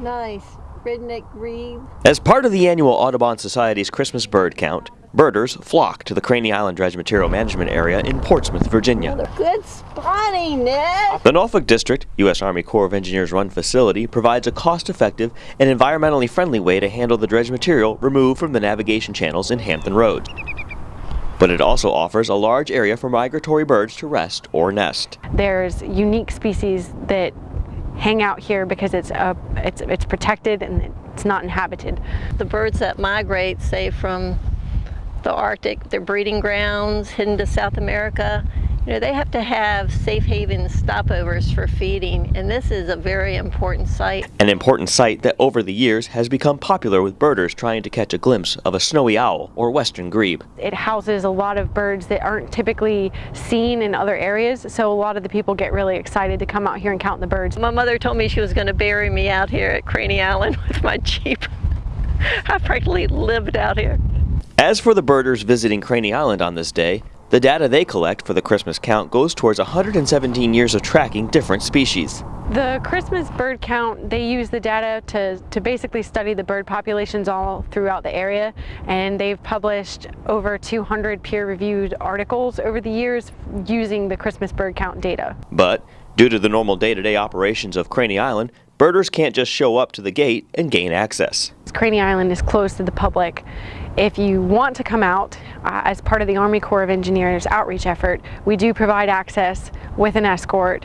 Nice. Red-necked grebe. As part of the annual Audubon Society's Christmas bird count, birders flock to the Craney Island Dredge Material Management Area in Portsmouth, Virginia. Good spotting, Ned. The Norfolk District, U.S. Army Corps of Engineers run facility, provides a cost-effective and environmentally friendly way to handle the dredge material removed from the navigation channels in Hampton Roads. But it also offers a large area for migratory birds to rest or nest. There's unique species that hang out here because it's, uh, it's, it's protected and it's not inhabited. The birds that migrate, say from the Arctic, their breeding grounds, hidden to South America, you know, they have to have safe haven stopovers for feeding, and this is a very important site. An important site that over the years has become popular with birders trying to catch a glimpse of a snowy owl or western grebe. It houses a lot of birds that aren't typically seen in other areas, so a lot of the people get really excited to come out here and count the birds. My mother told me she was going to bury me out here at Craney Island with my Jeep. I practically lived out here. As for the birders visiting Craney Island on this day, the data they collect for the Christmas count goes towards 117 years of tracking different species. The Christmas bird count, they use the data to, to basically study the bird populations all throughout the area and they've published over 200 peer-reviewed articles over the years using the Christmas bird count data. But due to the normal day-to-day -day operations of Craney Island, birders can't just show up to the gate and gain access. Craney Island is closed to the public if you want to come out uh, as part of the Army Corps of Engineers outreach effort, we do provide access with an escort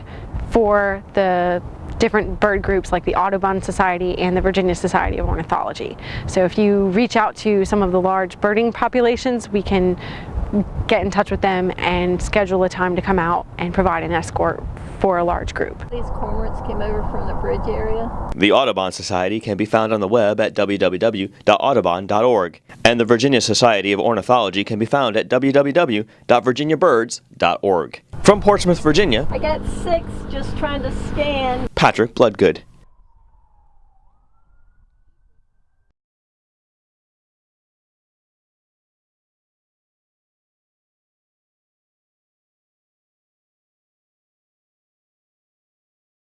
for the different bird groups like the Audubon Society and the Virginia Society of Ornithology. So if you reach out to some of the large birding populations, we can get in touch with them and schedule a time to come out and provide an escort for a large group. These cormorants came over from the bridge area. The Audubon Society can be found on the web at www.audubon.org, and the Virginia Society of Ornithology can be found at www.virginiabirds.org. From Portsmouth, Virginia, I got six just trying to scan. Patrick Bloodgood.